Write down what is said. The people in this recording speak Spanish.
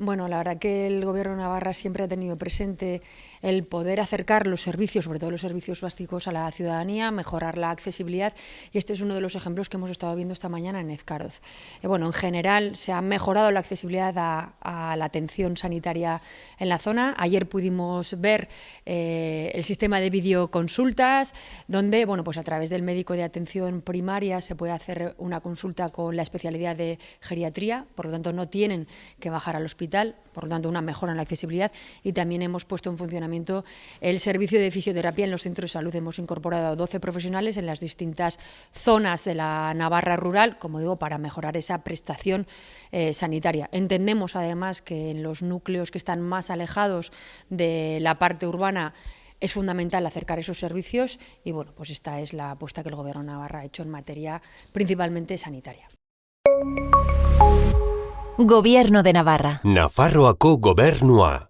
Bueno, la verdad que el Gobierno de Navarra siempre ha tenido presente el poder acercar los servicios, sobre todo los servicios básicos, a la ciudadanía, mejorar la accesibilidad y este es uno de los ejemplos que hemos estado viendo esta mañana en Ezcaroz. Eh, bueno, en general se ha mejorado la accesibilidad a, la atención sanitaria en la zona. Ayer pudimos ver eh, el sistema de videoconsultas, donde bueno, pues a través del médico de atención primaria se puede hacer una consulta con la especialidad de geriatría, por lo tanto no tienen que bajar al por lo tanto una mejora en la accesibilidad y también hemos puesto en funcionamiento el servicio de fisioterapia en los centros de salud. Hemos incorporado a 12 profesionales en las distintas zonas de la Navarra rural, como digo, para mejorar esa prestación eh, sanitaria. Entendemos además que en los núcleos que están más alejados de la parte urbana es fundamental acercar esos servicios y bueno, pues esta es la apuesta que el Gobierno de Navarra ha hecho en materia principalmente sanitaria. Gobierno de Navarra. Nafarroako gobernua.